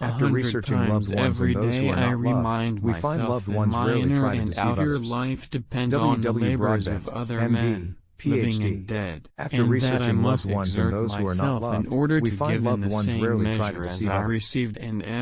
After researching loved ones and those who are not loved, we find loved ones rarely try to deceive others. Life depend w. W. Broadbent, MD, men, PhD. Dead, After researching loved ones and those who are not loved, we find loved ones rarely try to deceive others.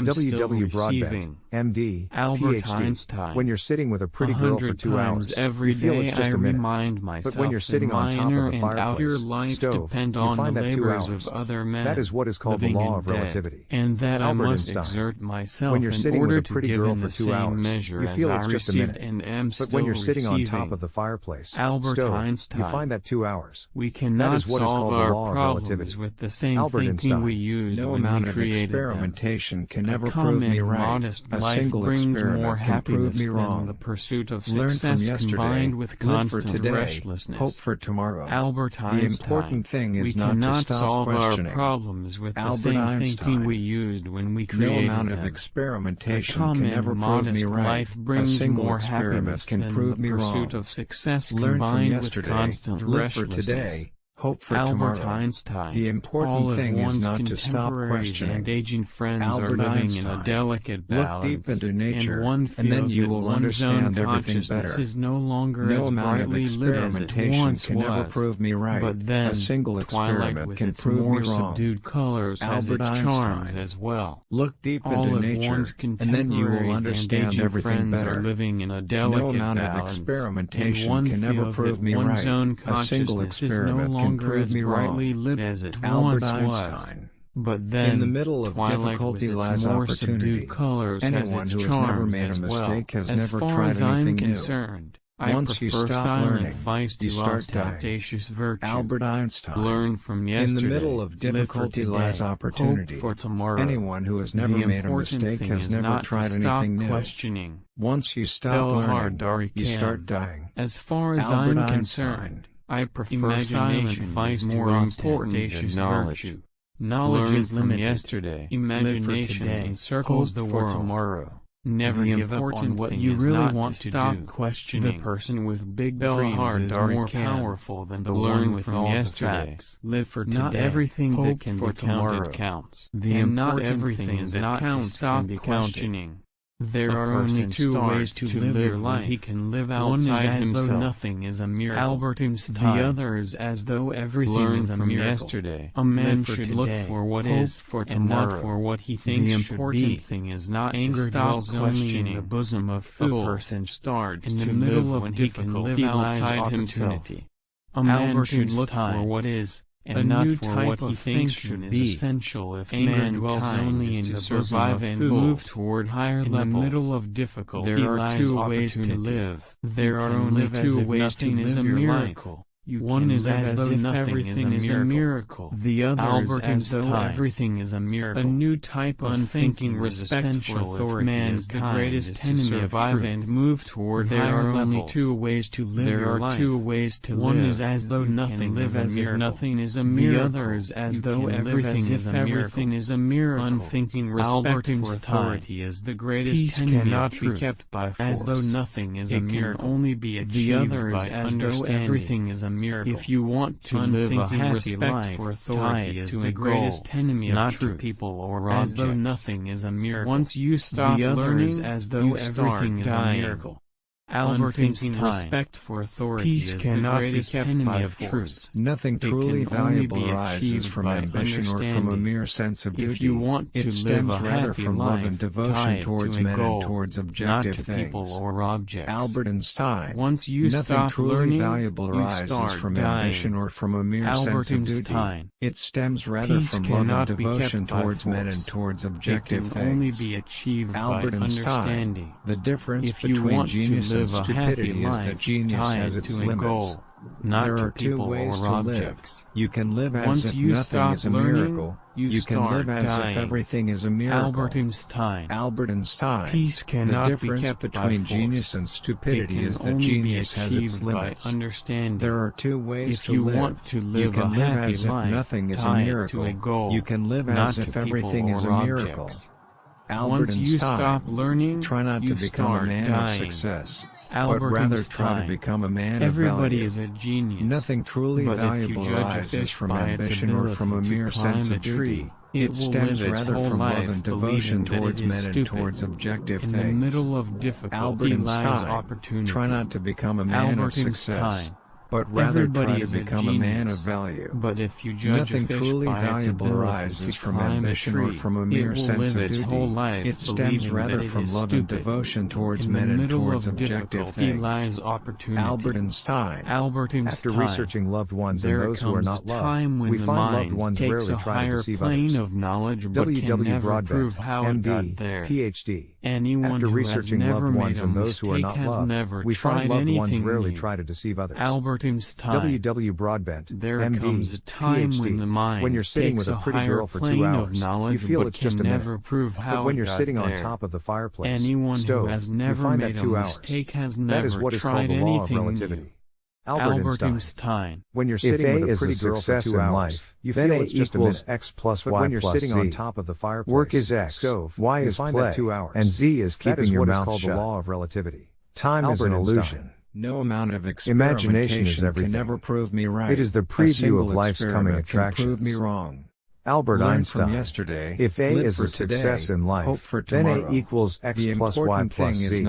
W. W. Broadbent, MD, Albert PhD. Einstein. When you're sitting with a pretty girl for two hours, every you feel it's just I a minute. but when you're sitting on top of the fireplace, stove, you find that two hours. that is what is called the law of relativity. And that Albert I must Einstein. when you're sitting with a pretty girl for two hours, you feel it's just a minute. but when you're sitting on top of the fireplace, Albert stove, Einstein. you find that two hours. We cannot that is what is called the law of relativity. With the same Albert We use no amount of experimentation can ever prove me right. Life single brings experiment more happiness can me wrong. the pursuit of success combined with constant for today, restlessness. Hope for tomorrow. Albert Einstein. The important thing is we not cannot to stop solve questioning. our problems with Albert the same Einstein. thinking we used when we created No amount of experimentation can ever prove me right. Life brings a more happiness can prove me wrong. pursuit of success Learn combined yesterday, with constant live for today, Hope for Albert tomorrow. Einstein. The important thing is not to stop questioning. And aging friends Albert are living Einstein. in a delicate balance. Look deep into nature, and, one and then you will understand everything better. Is no longer no as amount of experimentation can was. ever prove me right. But then, a single experiment can prove more me wrong. Subdued colors Albert has its charms as well. Look deep All into nature, and then you will understand everything better. living in a delicate no amount balance. of experimentation can ever prove me right. A single experiment no can longer me brightly lit as it Albert once Einstein. was. But then, in the middle of Twilight difficulty lies more opportunity. Colors Anyone who has never made a mistake well. has as never tried as anything concerned, new. Once you stop learning, feisty, you start dying. Virtue. Albert Einstein. Learn from yesterday. In the middle of difficulty today, lies opportunity. for tomorrow. Anyone who has never the made a mistake has never tried anything new. Questioning. Once you stop learning, you start dying. As far as Albert I'm Einstein. concerned, I prefer Imagination is more important than knowledge. Virtue. Knowledge Learn is limited. yesterday. Imagination encircles the world. tomorrow. Never the give up on what you really want to stop do. questioning. The person with big Bell dreams hard is more powerful than the Learn one with from all yesterday. The facts. Live for today. Not everything Hope that can for be tomorrow. counted counts. The and not everything is that counts. Stop questioning. There a are only two ways to, to live, live your life. He can live outside One is as himself. though nothing is a mere Albert Einstein. The other is as though everything Learn is a from miracle. yesterday. A man live should today. look for what is for tomorrow. and not for what he thinks the important should be. thing is not Anger to stop questioning in the bosom of fools. A person starts in the middle of when he can live outside himself. A man Albert should look for what is and a not for what he thinks should be. essential if Anger man dwells only in to the survive and move toward higher in levels. In the middle of difficulty there are two ways to live. There you are only two ways to live is a miracle. You One is as, though everything is a, is a miracle. The other Albert is as though time. everything is a miracle. A new type of thinking respect for authority man is the greatest enemy of Ivan and move toward there higher are only two ways to live There are life. two ways to One live. One is as though nothing live as if nothing is a miracle. The other is as you though everything as is a miracle. Everything is a miracle. Unthinking respect for authority is the greatest Peace enemy cannot be kept by force. As though nothing is it a miracle. it can only be achieved The other is as though everything is a miracle. If you want to live a happy life, for authority is the greatest goal, enemy of not truth, people or objects. as though nothing is a miracle. Once you stop the learning, as though everything is dying. a miracle. Albertine's respect for authority Peace is the greatest enemy of force. truth. Nothing it truly valuable arises from ambition or from a mere sense of duty. If you want to it stems live a rather from life, love and devotion towards men goal, and towards objective not to things. people or objects. Albert Einstein. Once you Nothing stop truly learning, valuable arises from dying. ambition or from a mere Albert sense of duty. Einstein. It stems rather Peace from love and devotion towards men and towards objective it can things. Only be achieved Albert by Einstein. Understanding. The difference if between genius live a happy life tied to a goal, not there to people or objects. You can live as Once if you nothing is a learning, miracle. You, you can live as dying. if everything is a miracle. Albert Einstein. Albert Einstein. Peace cannot the difference be kept between genius and stupidity is that genius has its limits. Understanding. There are two ways if to you live. Want to live. You can live as if nothing is a miracle. A goal, you can live as if everything is a miracle. Albert Once Einstein. you stop learning, try not to become a man dying. of success. Albert but rather Einstein. try to become a man Everybody is a genius. Nothing truly but valuable arises from ambition or from a mere sense of duty. It, it stems rather from love and devotion towards men and towards objective In things. In the middle of difficulty Albert Einstein, lies opportunity. Try not to become a man Albert of success. Einstein but rather Everybody try to become a, a, man of value. But if you judge Nothing truly valuable arises from ambition tree, or from a mere sense of duty. Life, it stems rather from love stupid. and devotion towards men and towards objective things. Lies opportunity. Albert Einstein. Albert Einstein. After researching loved ones there and those who are not loved, we find loved ones rarely try to deceive others. W. W. Broadbent, MD, PhD. Anyone After researching loved ones and those who are not loved, we find loved ones rarely new. try to deceive others. Albert Einstein. W. W. Broadbent. There MD, comes a time PhD, when the mind when you're sitting with a pretty girl for two hours, you feel it's just a minute. but when you're sitting there. on top of the fireplace, Anyone stove, you find that two hours. that is what is called the law of relativity. New. Albert, Albert Einstein. When you're sitting if a with a is pretty a girl for two hours, life, you feel a it's just a minute. X plus but when you're plus sitting Z. on top of the fireplace, work is X, stove, Y is find play, two hours, and Z is keeping that is your mouth is called the law of relativity. Time Albert is an illusion. No amount of imagination is can ever prove me right. It is the preview of life's coming attractions. Prove me wrong. Albert Learn Einstein. From yesterday, if A is a success today, in life, for then A equals X plus Y plus Z.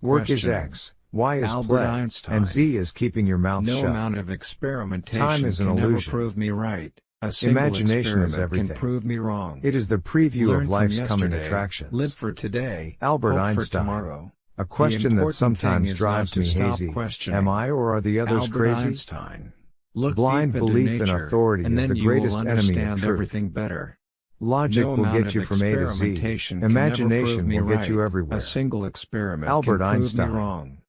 Work is X, Y is Albert play, Einstein. and Z is keeping your mouth no shut. No amount of experimentation Time is an can illusion. prove me right. A single Imagination is everything. can prove me wrong. It is the preview Learn of life's coming attractions. Live for today, Albert Einstein. tomorrow. A question that sometimes drives me hazy. Am I or are the others Albert crazy? Einstein. Look Blind belief in authority is the greatest enemy of truth. Everything better. Logic no will get you from A to Z. Imagination will right. get you everywhere. A single experiment Albert Einstein.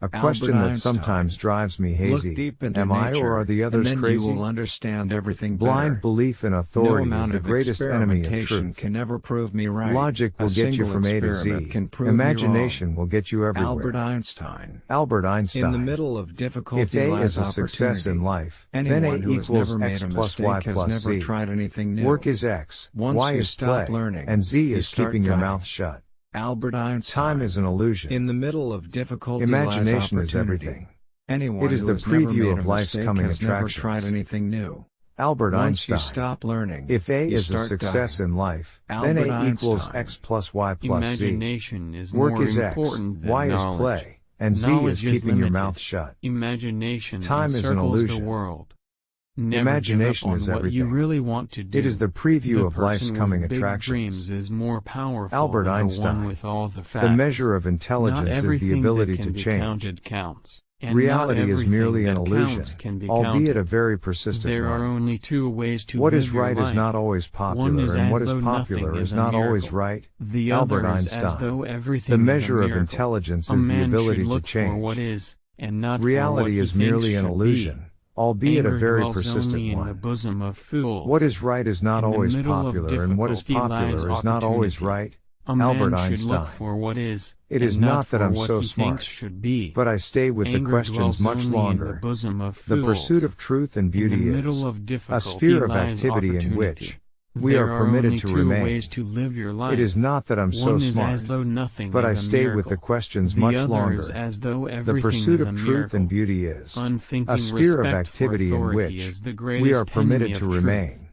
A question Albert that Einstein. sometimes drives me hazy. Am I nature, or are the others crazy? understand everything Blind better. belief in authority no is the greatest enemy of truth. Can never prove me right. Logic will A get you from A to Z. Imagination will get you everywhere. Albert Einstein. Albert Einstein. In the middle of difficulty If A is a success in life, Anyone then A equals X plus Y plus Z. Work is X, Once Y is play, learning, and Z is keeping dying. your mouth shut. Albert Einstein is an illusion. In the middle of difficulty Imagination is everything. Anyone it is the preview of life's coming attractions. never tried anything new. Albert Once Einstein. stop learning, if A is a success dying. in life, Albert then A Einstein. equals X plus Y plus Imagination Z. Is Work is X, Y knowledge. is play, and knowledge Z is keeping is your mouth shut. Imagination Time is an illusion. The world. Never Imagination is everything. you really want to do. It is the preview the of life's coming big attractions. Dreams is more powerful Albert Einstein. The, the, measure of intelligence is the ability to change. Counts, Reality is merely an illusion, albeit a very persistent there one. Are only two ways to What is right is not always popular, is and what is popular is, not always right. The Albert Einstein. the measure of intelligence a is the ability to change. Reality is merely an illusion. Be albeit Anger a very persistent one. What is right is not in always popular, and what is popular is not always right. A Albert Einstein. Is, it is not, that I'm so smart, but I stay with Anger the questions much longer. The, the, pursuit of truth and beauty is a sphere of activity in which we there are permitted are to remain. Ways to live your life. It is not that I'm One so smart, as though nothing but I stay miracle. with the questions the much longer. as though everything the pursuit of truth and beauty is a sphere of activity in which we are permitted to remain.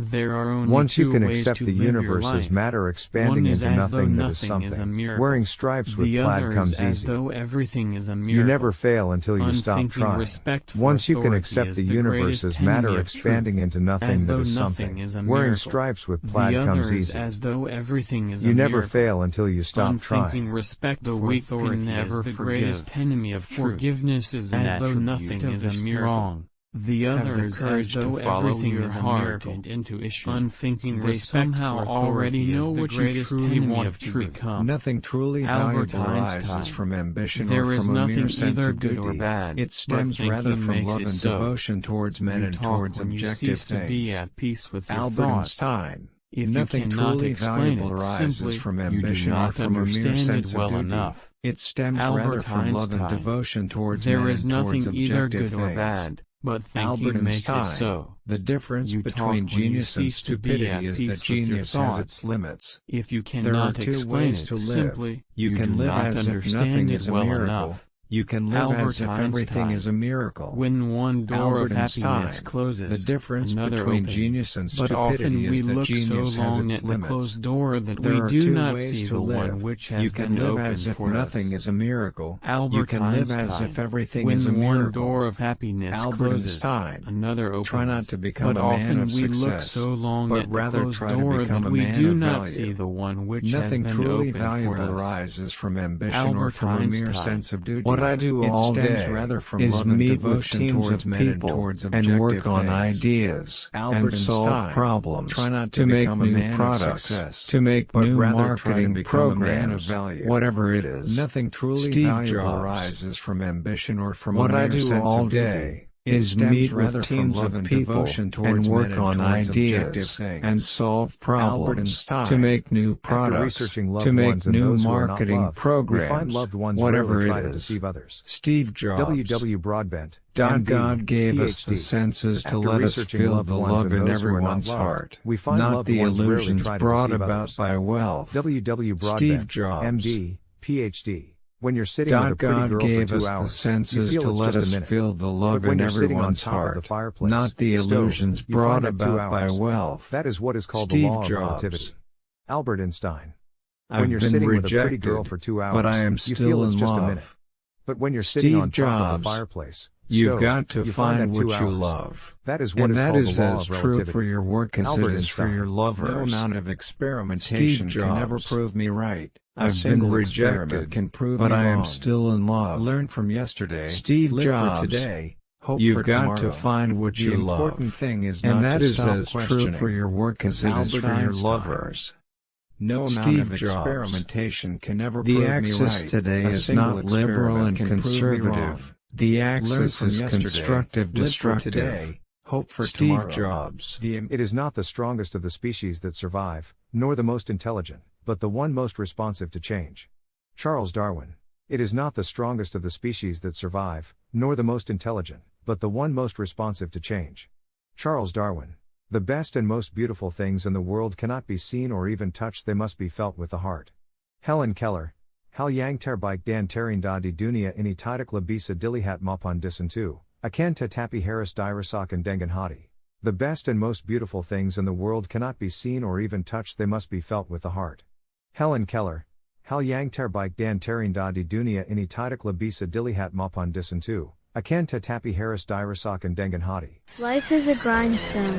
There are only Once you can accept the universe as matter expanding into nothing, nothing that is something, is wearing stripes with the plaid comes easy. You never fail until you Unthinking stop trying. Once you can accept the, universe as matter expanding into nothing that is something, is wearing stripes with plaid comes easy. As though everything is you never fail until you stop Unthinking trying. Respect the weak can never is the greatest enemy of truth. Forgiveness is as though nothing is a miracle. The others as though everything is a miracle and intuition. Unthinking they somehow already know what you truly want to truth. become. Nothing truly Albert valuable Einstein. arises from ambition there or from a mere sense of good duty. Or bad, it stems rather from love and so. devotion towards men you and towards objective things. Albert thoughts. Einstein. If nothing truly valuable arises from ambition or from a mere sense well of duty. Enough. It stems Albert rather from Einstein. love and devotion towards there men is and nothing towards either good things. or bad but Albert thinking makes Einstein. it so. The difference You between talk when you genius and cease to be at stupidity is that genius has its limits. If you There are cannot two explain ways it to live. simply, You, you can live not as if understand nothing it is a well miracle, enough. You can live as if Albert everything is a miracle. When one door Albert of happiness Einstein. closes, The difference another between opens. genius and but often stupidity we is that look genius so has long its at the closed door that There we do not see the live. one which has you can been live opened as if for nothing us. is a miracle. Albert you can live as Einstein. if everything when is a one door of happiness Albert closes, Einstein. another opens. Try not to become but a man often of we look success, so long but at the rather closed try to door become that a we man do of not value. see the one which Nothing truly valuable arises from ambition or from a mere sense of duty. What I do it all stems day rather from is meet with teams towards of and people towards and work on things. ideas Albert and solve Einstein. problems Try not to to make new products, success, to make but new marketing programs, value. whatever it is. Nothing truly Steve valuable Jobs. arises from ambition or from What a mere I do sense all day is meet rather with teams of and people devotion towards and work on ideas and solve problems to make new products, to make new those who are not marketing loved, programs, find loved ones whatever it is. try it to is. deceive others. Steve Jobs. W. W. Broadbent. God, God gave us the senses to After let us feel the love in not everyone's heart, we find not the illusions brought about by wealth. W. W. Broadbent. Steve Jobs. MD, PhD. When you're sitting with a God, pretty God girl gave for two us hours, the senses to let us minute. feel the love in you're sitting on everyone's heart, not the stove, illusions you brought about by wealth. That is what is called Steve the law Jobs. of relativity. Albert Einstein. I've when you're been sitting rejected, with a pretty girl for two hours, but I am you still feel it's in just love. a minute. But when you're sitting Steve on top of the fireplace, You've stove, got to you find that what you hours. love. That is what and is that called is the law as of true for your work as Albert it is for Einstein. your lovers. No amount of experimentation Steve can ever Jobs. prove me right. A I've been rejected, can prove but I am wrong. still in love. Learn from yesterday. Steve live Jobs. for today. Hope You've for got tomorrow. to find what the you important love. thing is and not that to is as true for your work as it is for your lovers. No amount Steve of Jobs. experimentation can ever The prove me axis right. today A is single not liberal and experiment can prove me wrong. conservative. The axis is yesterday. constructive destructive. today. Hope for Steve tomorrow. Jobs. The It is not the strongest of the species that survive, nor the most intelligent, but the one most responsive to change. Charles Darwin. It is not the strongest of the species that survive, nor the most intelligent, but the one most responsive to change. Charles Darwin. The best and most beautiful things in the world cannot be seen or even touched, they must be felt with the heart. Helen Keller. Hal yang terbaik dan terindah di dunia ini tidaklah bisa dilihat maupun disentuh, akan tetapi harus dirasakan dengan hati. The best and most beautiful things in the world cannot be seen or even touched, they must be felt with the heart. Helen Keller. Hal yang terbaik dan terindah di dunia ini tidaklah bisa dilihat maupun disentuh, akan tetapi harus dirasakan dengan hati. Life is a grindstone.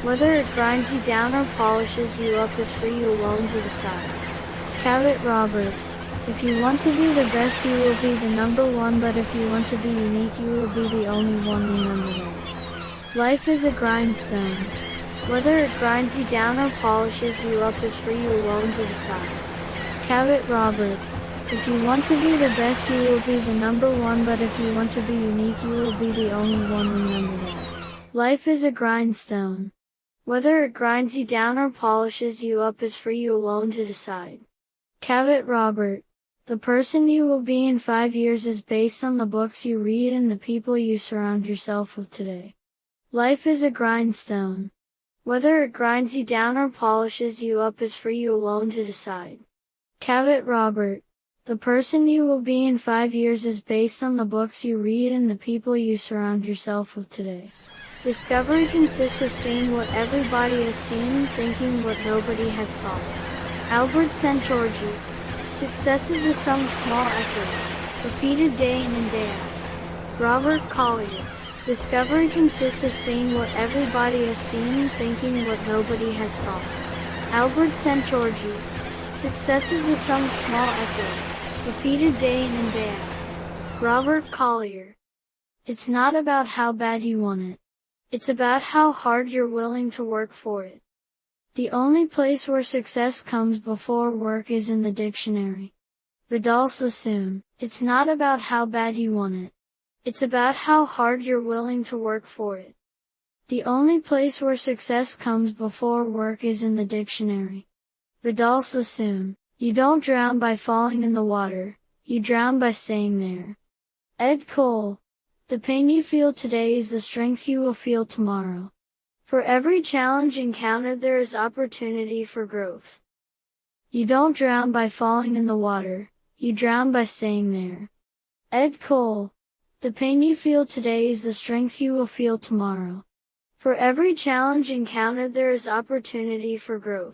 Whether it grinds you down or polishes you up is for you alone to decide. Cavett Robert. If you want to be the best, you will be the number one, but if you want to be unique, you will be the only one, remember that. Life is a grindstone. Whether it grinds you down or polishes you up is for you alone to decide. Cavett Robert. If you want to be the best, you will be the number one, but if you want to be unique, you will be the only one, remember that. Life is a grindstone. Whether it grinds you down or polishes you up is for you alone to decide. Cavett Robert. The person you will be in five years is based on the books you read and the people you surround yourself with today. Life is a grindstone. Whether it grinds you down or polishes you up is for you alone to decide. Cavett Robert. The person you will be in five years is based on the books you read and the people you surround yourself with today. Discovery consists of seeing what everybody has seen, thinking what nobody has thought. Albert Szent-Györgyi. Success is the sum of small efforts, repeated day in and day out. Robert Collier. Discovery consists of seeing what everybody has seen, and thinking what nobody has thought. Albert Szent-Györgyi. Success is the sum of small efforts, repeated day in and day out. Robert Collier. It's not about how bad you want it. It's about how hard you're willing to work for it. The only place where success comes before work is in the dictionary. Vidal Sassoon. It's not about how bad you want it. It's about how hard you're willing to work for it. The only place where success comes before work is in the dictionary. Vidal Sassoon. You don't drown by falling in the water, you drown by staying there. Ed Cole. The pain you feel today is the strength you will feel tomorrow. For every challenge encountered there is opportunity for growth. You don't drown by falling in the water, you drown by staying there. Ed Cole. The pain you feel today is the strength you will feel tomorrow. For every challenge encountered there is opportunity for growth.